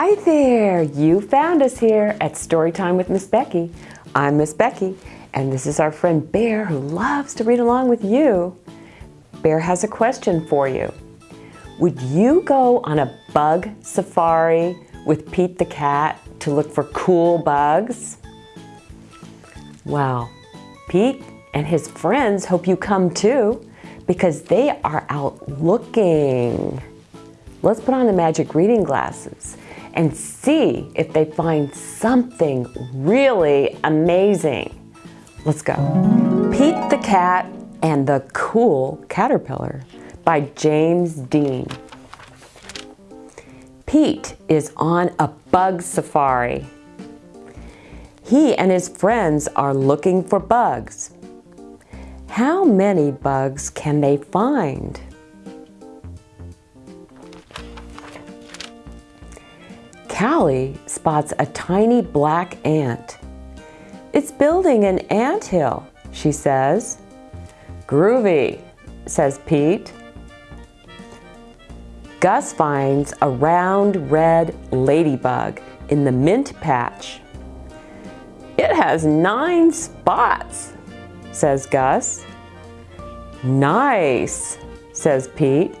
Hi there! You found us here at Storytime with Miss Becky. I'm Miss Becky, and this is our friend Bear who loves to read along with you. Bear has a question for you. Would you go on a bug safari with Pete the cat to look for cool bugs? Well, Pete and his friends hope you come too because they are out looking. Let's put on the magic reading glasses and see if they find something really amazing. Let's go. Pete the Cat and the Cool Caterpillar by James Dean. Pete is on a bug safari. He and his friends are looking for bugs. How many bugs can they find? Callie spots a tiny black ant. It's building an ant hill, she says. Groovy, says Pete. Gus finds a round red ladybug in the mint patch. It has nine spots, says Gus. Nice, says Pete.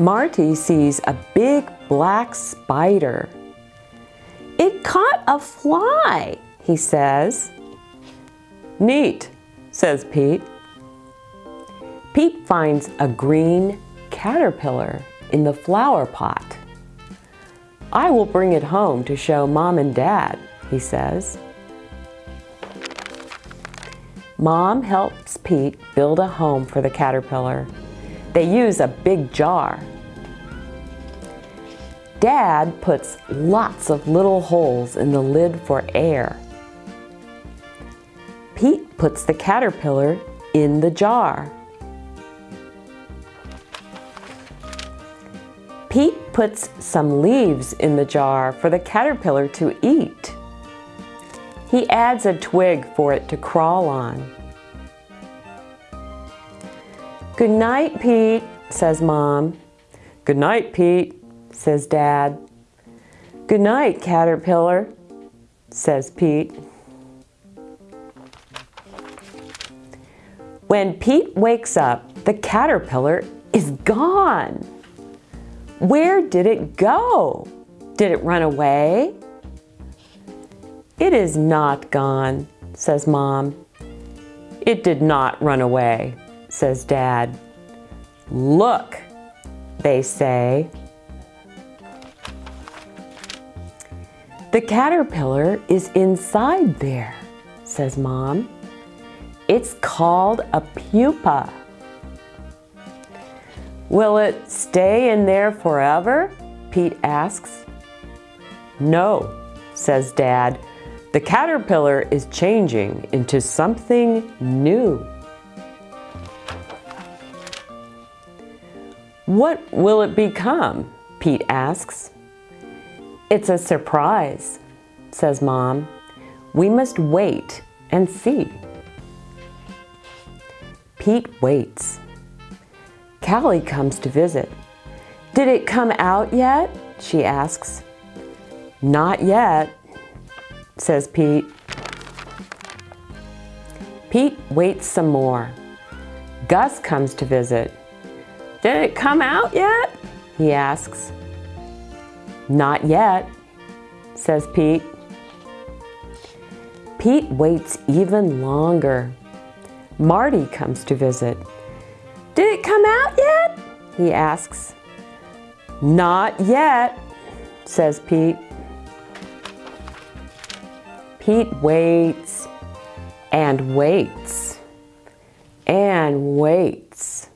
Marty sees a big black spider. It caught a fly, he says. Neat, says Pete. Pete finds a green caterpillar in the flower pot. I will bring it home to show mom and dad, he says. Mom helps Pete build a home for the caterpillar. They use a big jar. Dad puts lots of little holes in the lid for air. Pete puts the caterpillar in the jar. Pete puts some leaves in the jar for the caterpillar to eat. He adds a twig for it to crawl on. Good night, Pete, says Mom. Good night, Pete, says Dad. Good night, Caterpillar, says Pete. When Pete wakes up, the caterpillar is gone. Where did it go? Did it run away? It is not gone, says Mom. It did not run away, says Dad. Look, they say. The caterpillar is inside there, says Mom. It's called a pupa. Will it stay in there forever? Pete asks. No, says Dad. The caterpillar is changing into something new. What will it become? Pete asks. It's a surprise, says Mom. We must wait and see. Pete waits. Callie comes to visit. Did it come out yet? She asks. Not yet, says Pete. Pete waits some more. Gus comes to visit. Did it come out yet? He asks. Not yet, says Pete. Pete waits even longer. Marty comes to visit. Did it come out yet? He asks. Not yet, says Pete. Pete waits and waits and waits.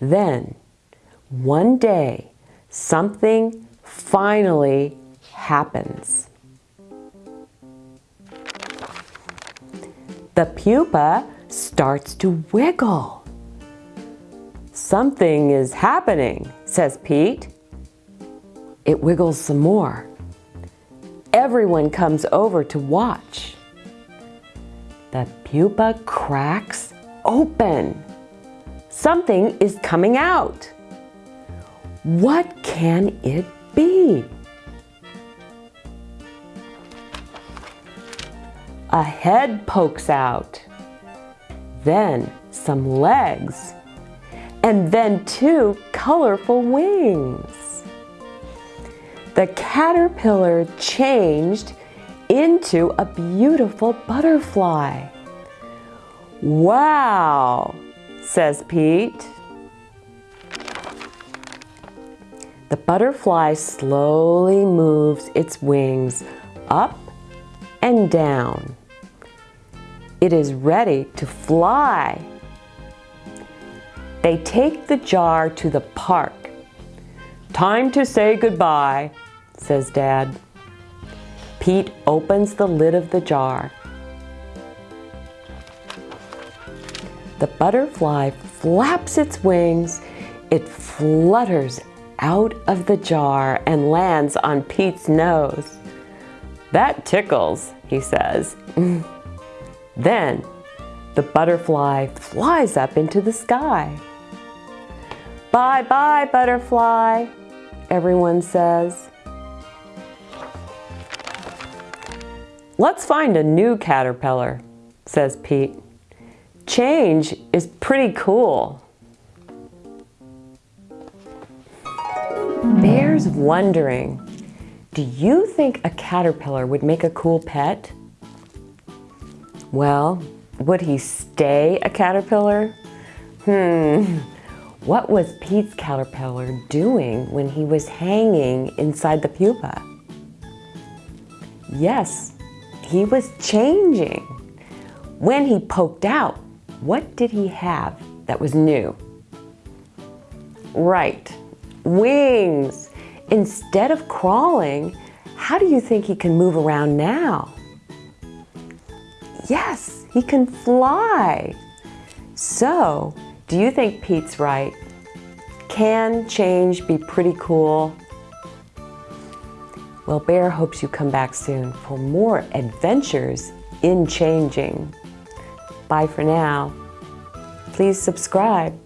Then, one day, something finally happens. The pupa starts to wiggle. Something is happening, says Pete. It wiggles some more. Everyone comes over to watch. The pupa cracks open. Something is coming out. What can it be? A head pokes out, then some legs, and then two colorful wings. The caterpillar changed into a beautiful butterfly. Wow, says Pete. The butterfly slowly moves its wings up and down. It is ready to fly. They take the jar to the park. Time to say goodbye, says Dad. Pete opens the lid of the jar. The butterfly flaps its wings. It flutters out of the jar and lands on Pete's nose. That tickles, he says. Then the butterfly flies up into the sky. Bye bye, butterfly, everyone says. Let's find a new caterpillar, says Pete. Change is pretty cool. Bear's wondering, do you think a caterpillar would make a cool pet? Well, would he stay a caterpillar? Hmm, what was Pete's caterpillar doing when he was hanging inside the pupa? Yes, he was changing. When he poked out, what did he have that was new? Right, wings. Instead of crawling, how do you think he can move around now? Yes, he can fly. So, do you think Pete's right? Can change be pretty cool? Well, Bear hopes you come back soon for more adventures in changing. Bye for now. Please subscribe.